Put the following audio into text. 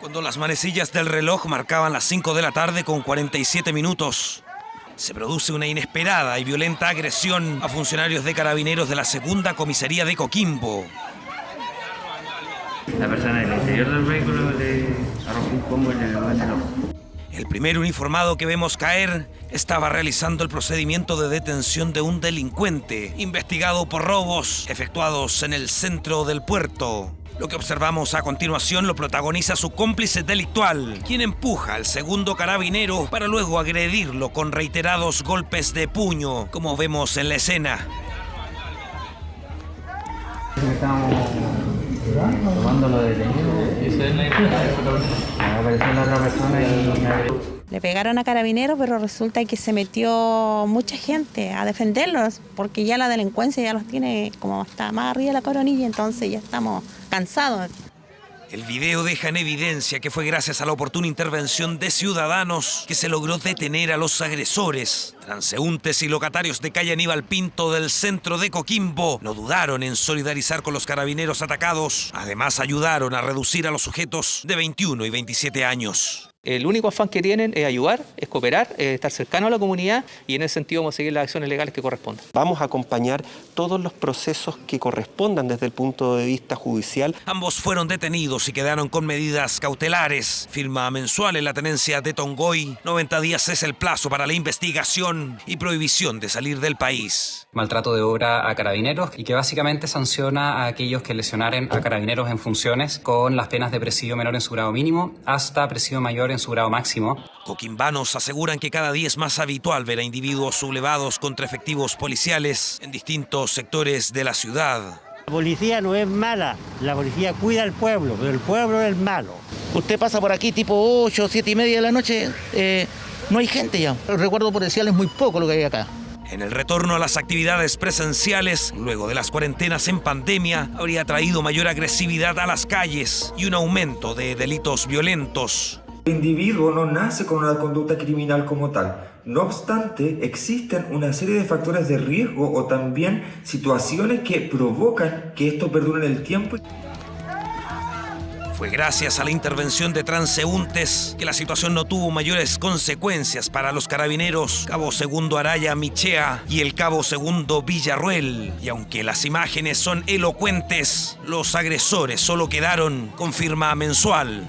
Cuando las manecillas del reloj marcaban las 5 de la tarde con 47 minutos, se produce una inesperada y violenta agresión a funcionarios de carabineros de la segunda comisaría de Coquimbo. La persona del interior del vehículo le arrojó un combo en el ojo. El primer uniformado que vemos caer estaba realizando el procedimiento de detención de un delincuente investigado por robos efectuados en el centro del puerto. Lo que observamos a continuación lo protagoniza su cómplice delictual, quien empuja al segundo carabinero para luego agredirlo con reiterados golpes de puño, como vemos en la escena. Apareció la otra persona y me. Le pegaron a carabineros, pero resulta que se metió mucha gente a defenderlos, porque ya la delincuencia ya los tiene como hasta más arriba de la coronilla, entonces ya estamos cansados. El video deja en evidencia que fue gracias a la oportuna intervención de ciudadanos que se logró detener a los agresores. Transeúntes y locatarios de calle Aníbal Pinto del centro de Coquimbo no dudaron en solidarizar con los carabineros atacados. Además ayudaron a reducir a los sujetos de 21 y 27 años. El único afán que tienen es ayudar, es cooperar, es estar cercano a la comunidad y en ese sentido vamos a seguir las acciones legales que correspondan. Vamos a acompañar todos los procesos que correspondan desde el punto de vista judicial. Ambos fueron detenidos y quedaron con medidas cautelares. Firma mensual en la tenencia de Tongoy. 90 días es el plazo para la investigación y prohibición de salir del país. maltrato de obra a carabineros y que básicamente sanciona a aquellos que lesionaren a carabineros en funciones con las penas de presidio menor en su grado mínimo hasta presidio mayor en su grado máximo. Coquimbanos aseguran que cada día es más habitual ver a individuos sublevados contra efectivos policiales en distintos sectores de la ciudad. La policía no es mala, la policía cuida al pueblo, pero el pueblo es malo. Usted pasa por aquí tipo 8, 7 y media de la noche, eh, no hay gente ya. El recuerdo policial es muy poco lo que hay acá. En el retorno a las actividades presenciales, luego de las cuarentenas en pandemia, habría traído mayor agresividad a las calles y un aumento de delitos violentos. El individuo no nace con una conducta criminal como tal. No obstante, existen una serie de factores de riesgo o también situaciones que provocan que esto perdure en el tiempo. Fue gracias a la intervención de transeúntes que la situación no tuvo mayores consecuencias para los carabineros Cabo Segundo Araya Michea y el Cabo Segundo Villarruel. Y aunque las imágenes son elocuentes, los agresores solo quedaron con firma mensual